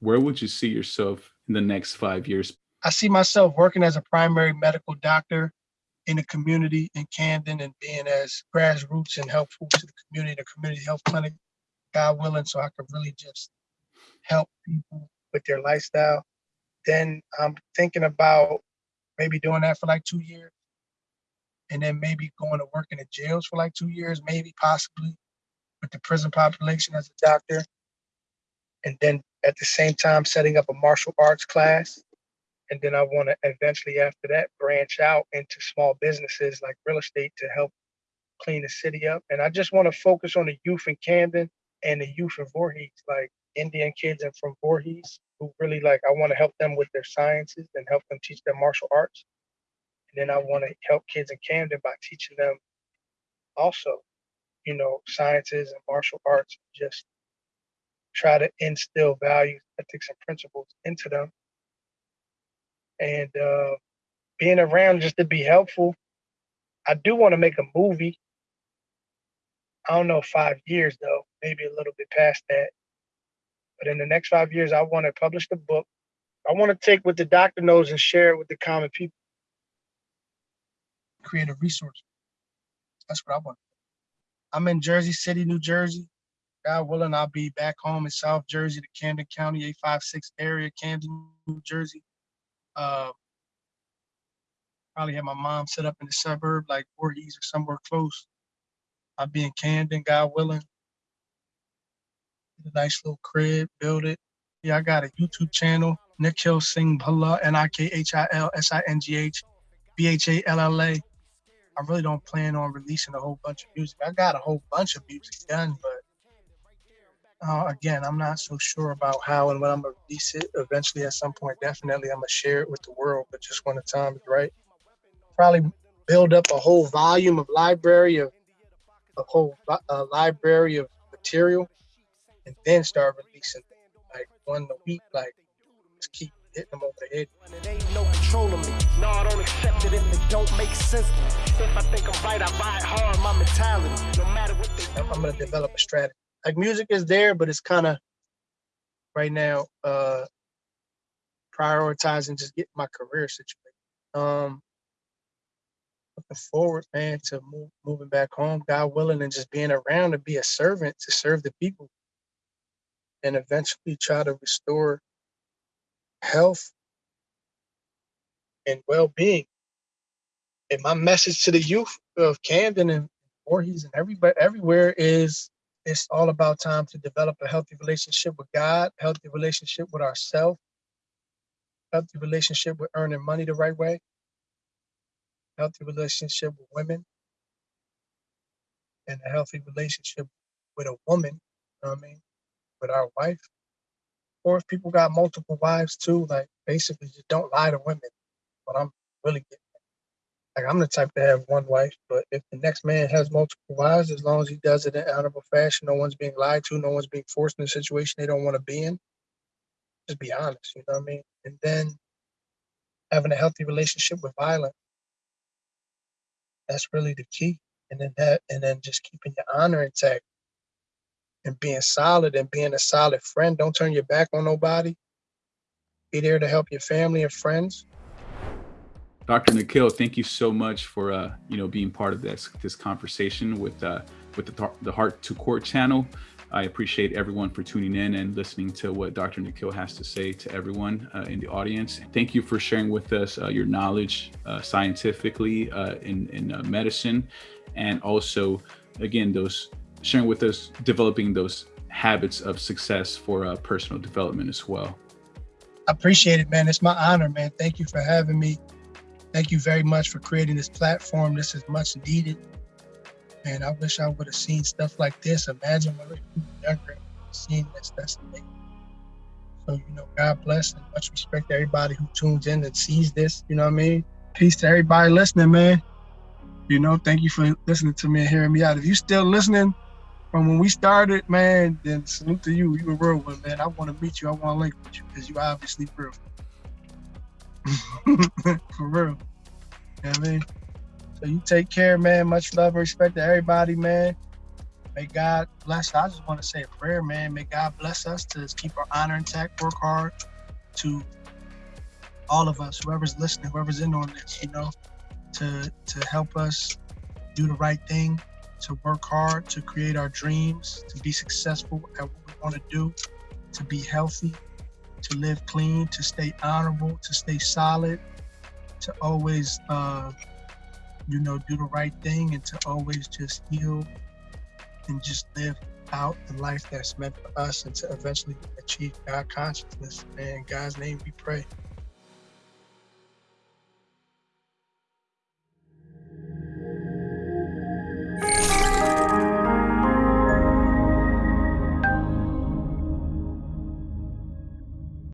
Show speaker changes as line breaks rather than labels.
where would you see yourself in the next five years?
I see myself working as a primary medical doctor in the community in Camden and being as grassroots and helpful to the community, the community health clinic, God willing, so I could really just help people with their lifestyle. Then I'm thinking about maybe doing that for like two years and then maybe going to work in the jails for like two years, maybe possibly with the prison population as a doctor. And then at the same time, setting up a martial arts class. And then I want to eventually, after that, branch out into small businesses like real estate to help clean the city up. And I just want to focus on the youth in Camden and the youth in Voorhees, like Indian kids and from Voorhees, who really like, I want to help them with their sciences and help them teach them martial arts. And then I want to help kids in Camden by teaching them also, you know, sciences and martial arts, just try to instill values, ethics, and principles into them. And uh, being around just to be helpful. I do want to make a movie. I don't know, five years though, maybe a little bit past that. But in the next five years, I want to publish the book. I want to take what the doctor knows and share it with the common people. Create a resource. That's what I want. I'm in Jersey City, New Jersey. God willing, I'll be back home in South Jersey, the Camden County 856 area, Camden, New Jersey. Uh, probably have my mom set up in the suburb like Voorhees or somewhere close. I'll be in Camden, God willing. Get a nice little crib, build it. Yeah, I got a YouTube channel, Nikhil Singh Bhalla, N-I-K-H-I-L-S-I-N-G-H, B-H-A-L-L-A. I really don't plan on releasing a whole bunch of music. I got a whole bunch of music done, but uh, again, I'm not so sure about how and when I'm gonna release it. Eventually, at some point, definitely, I'm gonna share it with the world. But just when the time is right, probably build up a whole volume of library of a whole uh, library of material, and then start releasing like one a week. Like, just keep hitting them over the head.
It ain't no control of me. No, I don't accept it if it don't make sense. If I think I'm right, I ride hard. My mentality, no matter what
I'm gonna develop a strategy. Like music is there, but it's kind of right now uh prioritizing just getting my career situated. Um, looking forward, man, to move, moving back home, God willing, and just being around to be a servant to serve the people, and eventually try to restore health and well-being. And my message to the youth of Camden and Voorhees and everybody everywhere is it's all about time to develop a healthy relationship with God, healthy relationship with ourselves, healthy relationship with earning money the right way, healthy relationship with women, and a healthy relationship with a woman, you know what I mean, with our wife. Or if people got multiple wives too, like basically just don't lie to women. But I'm really getting. Like I'm the type to have one wife, but if the next man has multiple wives, as long as he does it in honorable fashion, no one's being lied to, no one's being forced in a situation they don't want to be in. Just be honest, you know what I mean? And then having a healthy relationship with violence. That's really the key. And then that and then just keeping your honor intact and being solid and being a solid friend. Don't turn your back on nobody. Be there to help your family and friends.
Dr. Nikhil, thank you so much for uh, you know being part of this this conversation with uh, with the the Heart to Court channel. I appreciate everyone for tuning in and listening to what Dr. Nikhil has to say to everyone uh, in the audience. Thank you for sharing with us uh, your knowledge uh, scientifically uh, in, in uh, medicine and also, again, those sharing with us, developing those habits of success for uh, personal development as well.
I appreciate it, man. It's my honor, man. Thank you for having me. Thank you very much for creating this platform. This is much needed. And I wish I would have seen stuff like this. Imagine when we were younger seeing this. That's amazing. So, you know, God bless and much respect to everybody who tunes in and sees this. You know what I mean? Peace to everybody listening, man. You know, thank you for listening to me and hearing me out. If you still listening from when we started, man, then salute to you. You a real one, man. I want to meet you. I want to link with you because you obviously real. for real. You know I mean? So you take care, man. Much love and respect to everybody, man. may God bless. I just want to say a prayer, man. May God bless us to keep our honor intact, work hard to all of us, whoever's listening, whoever's in on this, you know, to to help us do the right thing, to work hard, to create our dreams, to be successful at what we want to do, to be healthy, to live clean, to stay honorable, to stay solid, to always, uh, you know, do the right thing, and to always just heal and just live out the life that's meant for us, and to eventually achieve God consciousness. And in God's name we pray.